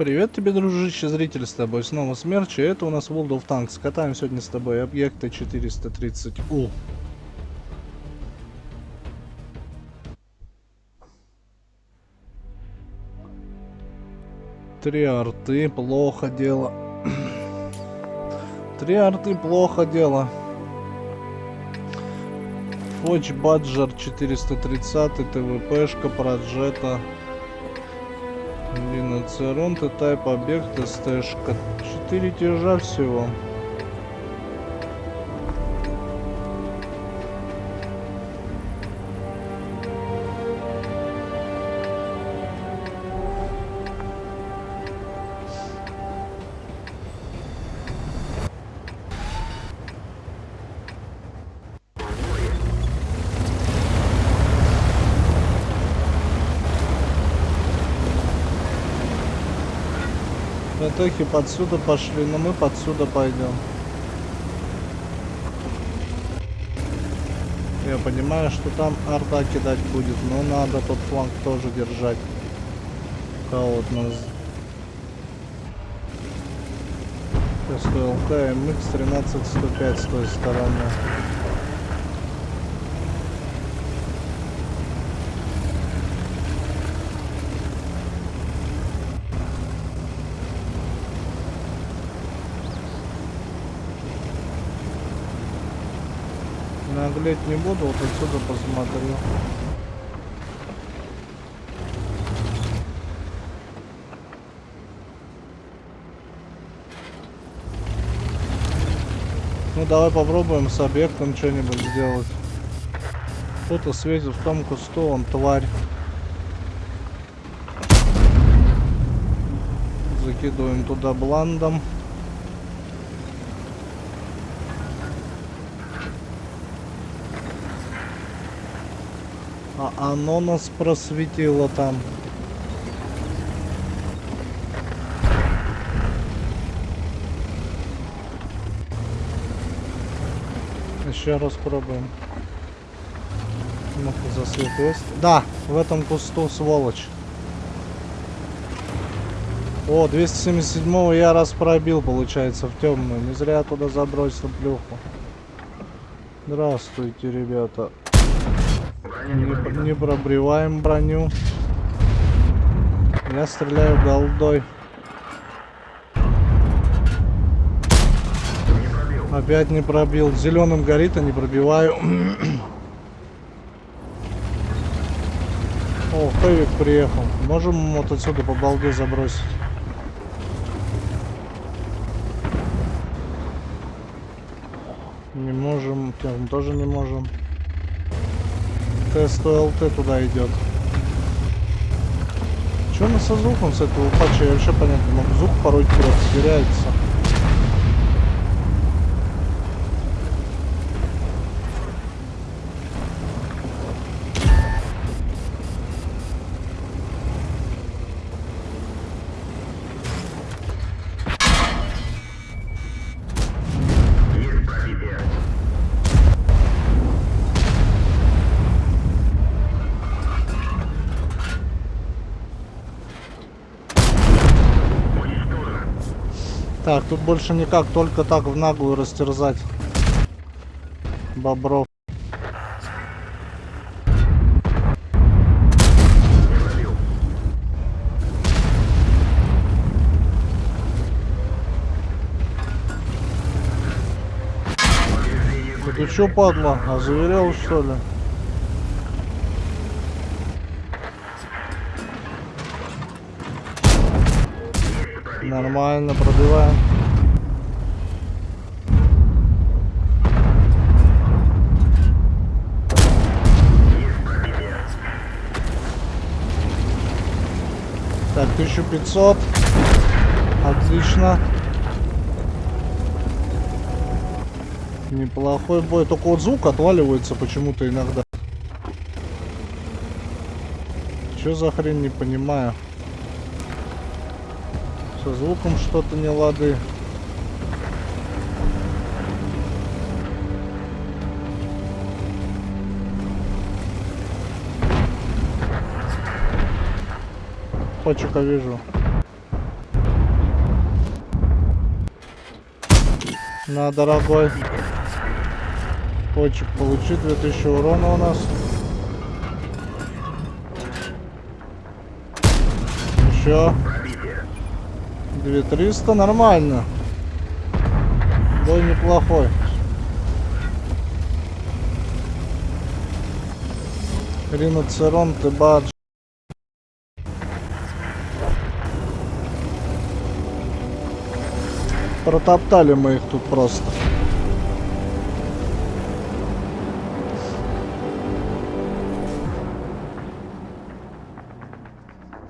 Привет тебе, дружище, зритель с тобой. Снова Смерч, и это у нас World of Tanks. Катаем сегодня с тобой объекты 430У. Три арты, плохо дело. Три арты, плохо дело. Фоч Баджер 430, ТВПшка, Проджета. Риноцерон, Т-тайп, объект, СТшка. Четыре тяжа всего. Атаки подсюда пошли, но мы подсюда пойдем. Я понимаю, что там арта кидать будет, но надо тот фланг тоже держать. Кого нас СТЛК МХ 13105 с той стороны. Наглеть не буду, вот отсюда посмотрю. Ну давай попробуем с объектом что-нибудь сделать. Кто-то светит в том кусту, он тварь. Закидываем туда бландом. А оно нас просветило там. Еще раз пробуем. Ну-ка, засвет есть? Да, в этом кусту сволочь. О, 277 я раз пробил, получается, в темную. Не зря туда забросил плюху. Здравствуйте, ребята. Не, не пробриваем броню. Я стреляю голдой. Опять не пробил. Зеленым горит, а не пробиваю. О, Хэвик приехал. Можем вот отсюда по балде забросить? Не можем. Тем тоже не можем. ТСТЛТ туда идет. Че на со звуком с этого патча? Я вообще понять не могу. Звук порой теряется. Так, тут больше никак, только так в наглую растерзать бобров. Ты чё, падла, озверел что ли? Нормально, пробиваем. Так, 1500. Отлично. Неплохой бой. Только вот звук отваливается почему-то иногда. Что за хрень, не понимаю. Со звуком что-то не лады. Почека вижу. На, дорогой. Почек получи 2000 урона у нас. Еще. 2300, нормально. Бой неплохой. Риноцерон, ты бадж. Протоптали мы их тут просто.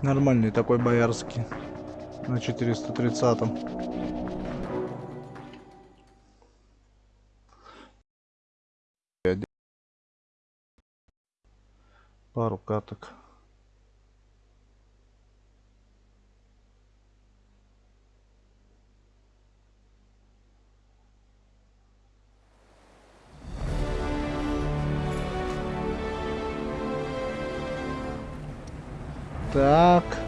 Нормальный такой боярский. На 430-м. Пару каток. Так.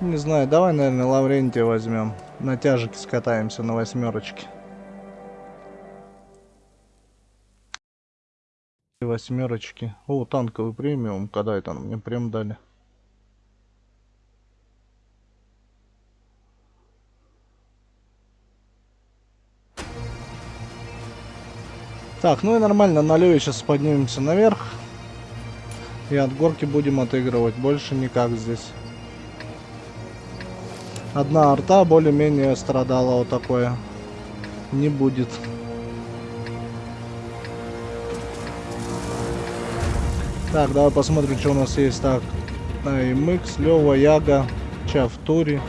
Не знаю, давай, наверное, Лаврентия возьмем. На тяжике скатаемся на восьмерочке. Восьмерочки. О, танковый премиум. Когда это мне прям дали? Так, ну и нормально, на леве сейчас поднимемся наверх. И от горки будем отыгрывать. Больше никак здесь. Одна арта более-менее страдала вот такое. Не будет. Так, давай посмотрим, что у нас есть. Так, AMX, Лева, Яга, Чавтури,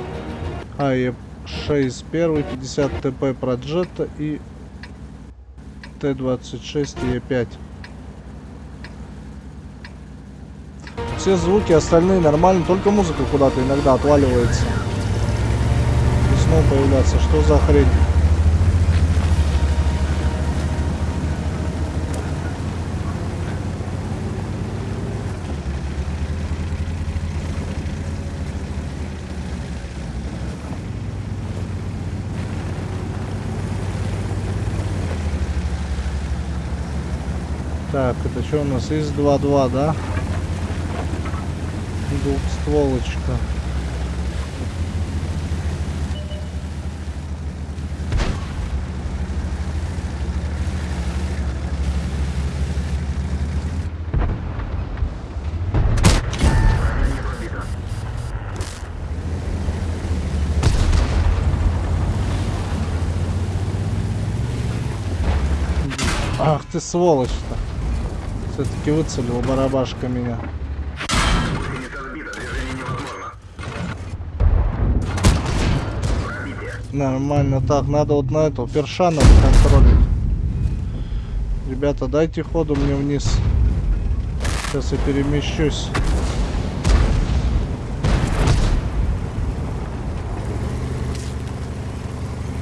АЕ6 1, 50 ТП Проджета и Т-26 и Е5. Все звуки остальные нормально, только музыка куда-то иногда отваливается. Снова появляться. Что за хрень? Так, это что у нас? ИС-2-2, да? Двухстволочка. Ты сволочь-то. Все-таки выцелил барабашка меня. Нормально. Так, надо вот на эту перша контролить. Ребята, дайте ходу мне вниз. Сейчас я перемещусь.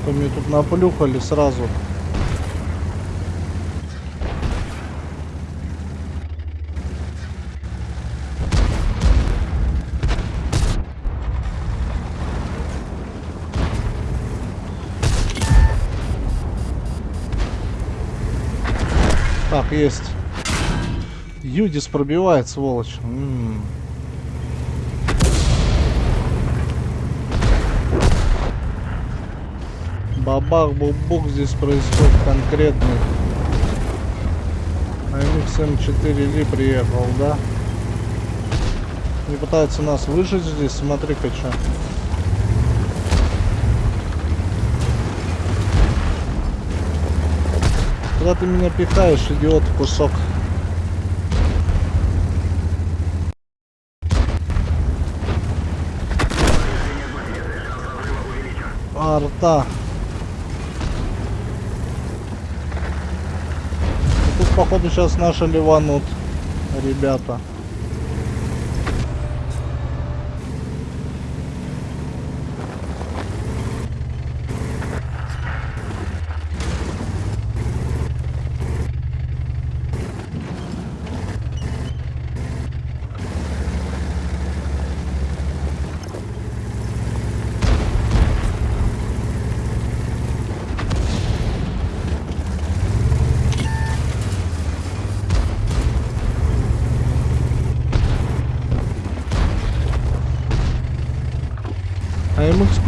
То мне тут наплюхали сразу. Так, есть. Юдис пробивает, сволочь. М -м -м. Бабах, бубук здесь происходит конкретный. АМХ М4 Ли приехал, да? Не пытается нас выжить здесь, смотри-ка что. Куда ты меня пихаешь, идиот, кусок? Арта. Тут, походу, сейчас наши ливанут, ребята.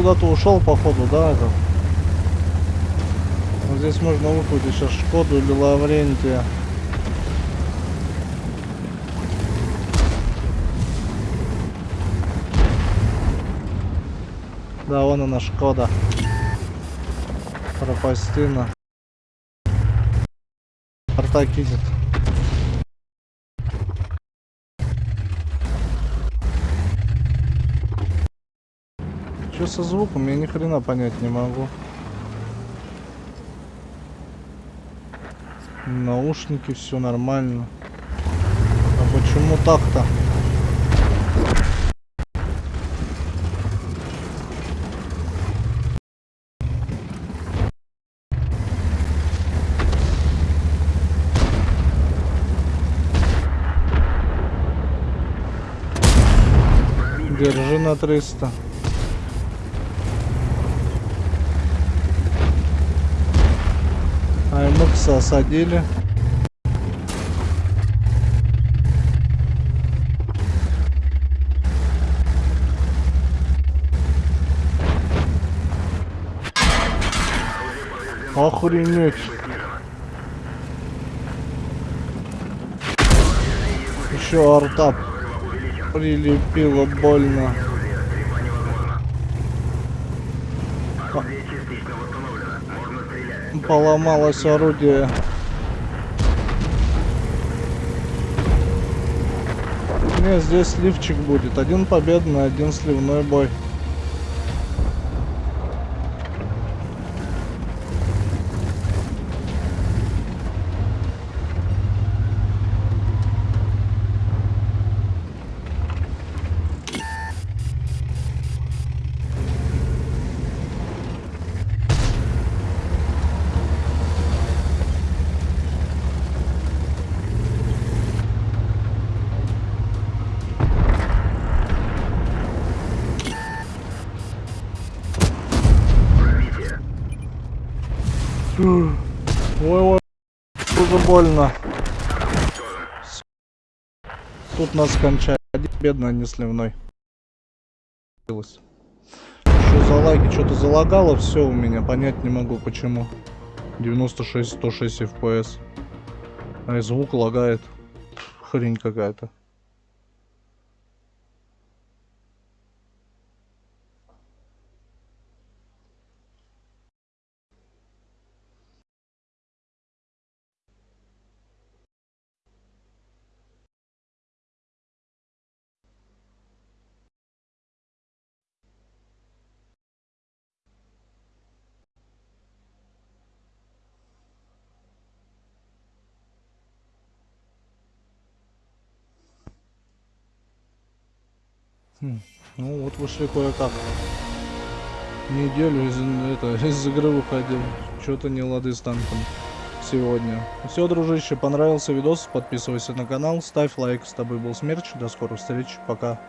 Куда-то ушел, походу, да, это? Вот здесь можно выхватить сейчас Шкоду или Лаврентия. Да, вон она Шкода. Пропастина. Порта кидит. Что со звуком? Я ни хрена понять не могу. Наушники, все нормально. А почему так-то? Держи на 300. АМХ осадили. Охренеть. Еще артап прилепило больно. Поломалось орудие. Не, здесь сливчик будет. Один победный, один сливной бой. Уже больно. Тут нас кончает. Бедно, не сливной. Что за лаги? Что-то залагало все у меня. Понять не могу почему. 96, 106 FPS. А и звук лагает. Хрень какая-то. Ну вот вышли кое-как. Неделю из, это, из игры выходил. Что-то не лады с танком сегодня. Все, дружище, понравился видос, подписывайся на канал, ставь лайк. С тобой был Смерч, до скорых встреч, пока.